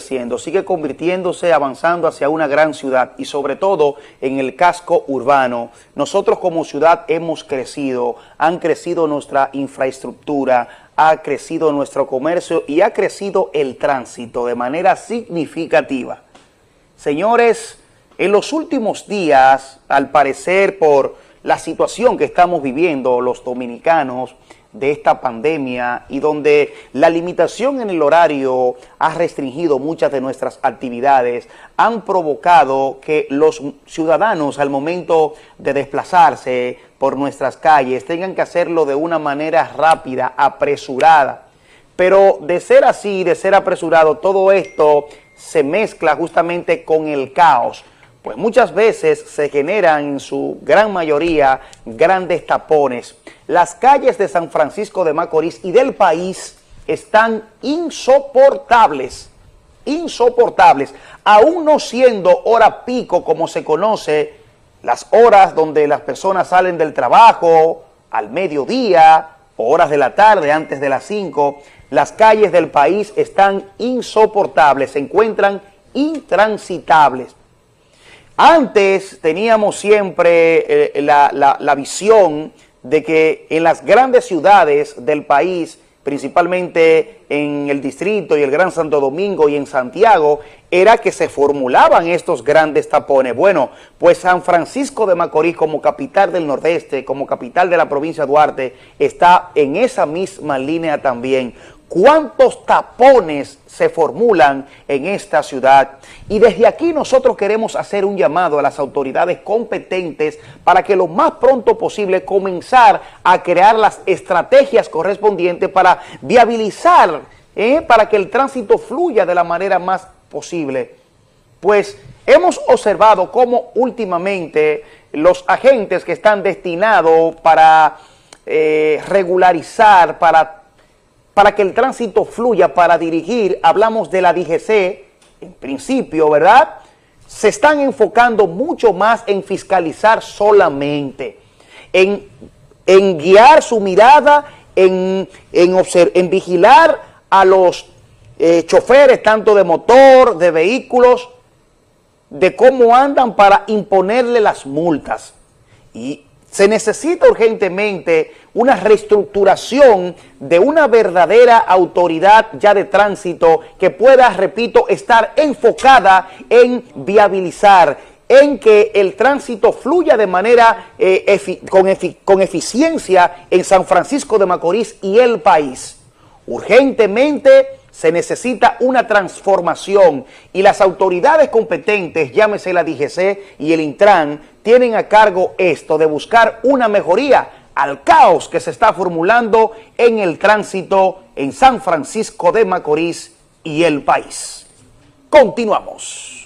sigue convirtiéndose, avanzando hacia una gran ciudad y sobre todo en el casco urbano. Nosotros como ciudad hemos crecido, han crecido nuestra infraestructura, ha crecido nuestro comercio y ha crecido el tránsito de manera significativa. Señores, en los últimos días, al parecer por la situación que estamos viviendo los dominicanos, de esta pandemia y donde la limitación en el horario ha restringido muchas de nuestras actividades, han provocado que los ciudadanos al momento de desplazarse por nuestras calles tengan que hacerlo de una manera rápida, apresurada. Pero de ser así, de ser apresurado, todo esto se mezcla justamente con el caos pues muchas veces se generan en su gran mayoría grandes tapones. Las calles de San Francisco de Macorís y del país están insoportables, insoportables, aún no siendo hora pico como se conoce, las horas donde las personas salen del trabajo, al mediodía, o horas de la tarde, antes de las 5, las calles del país están insoportables, se encuentran intransitables. Antes teníamos siempre eh, la, visión de que en las grandes ciudades del país, principalmente en el distrito y el Gran Santo Domingo y en Santiago, era que se formulaban estos grandes tapones. Bueno, pues San Francisco de Macorís como capital del Nordeste, como capital de la provincia de Duarte, está en esa misma línea también cuántos tapones se formulan en esta ciudad. Y desde aquí nosotros queremos hacer un llamado a las autoridades competentes para que lo más pronto posible comenzar a crear las estrategias correspondientes para viabilizar, ¿eh? para que el tránsito fluya de la manera más posible. Pues hemos observado cómo últimamente los agentes que están destinados para eh, regularizar, para para que el tránsito fluya, para dirigir, hablamos de la DGC, en principio, ¿verdad?, se están enfocando mucho más en fiscalizar solamente, en, guiar su mirada, en, en, vigilar a los eh, choferes, tanto de motor, de vehículos, de cómo andan para imponerle las multas. Y se necesita urgentemente una reestructuración de una verdadera autoridad ya de tránsito que pueda, repito, estar enfocada en viabilizar, en que el tránsito fluya de manera eh, con, con eficiencia en San Francisco de Macorís y el país. Urgentemente se necesita una transformación y las autoridades competentes, llámese la DGC y el Intran, tienen a cargo esto de buscar una mejoría al caos que se está formulando en el tránsito en San Francisco de Macorís y el país. Continuamos.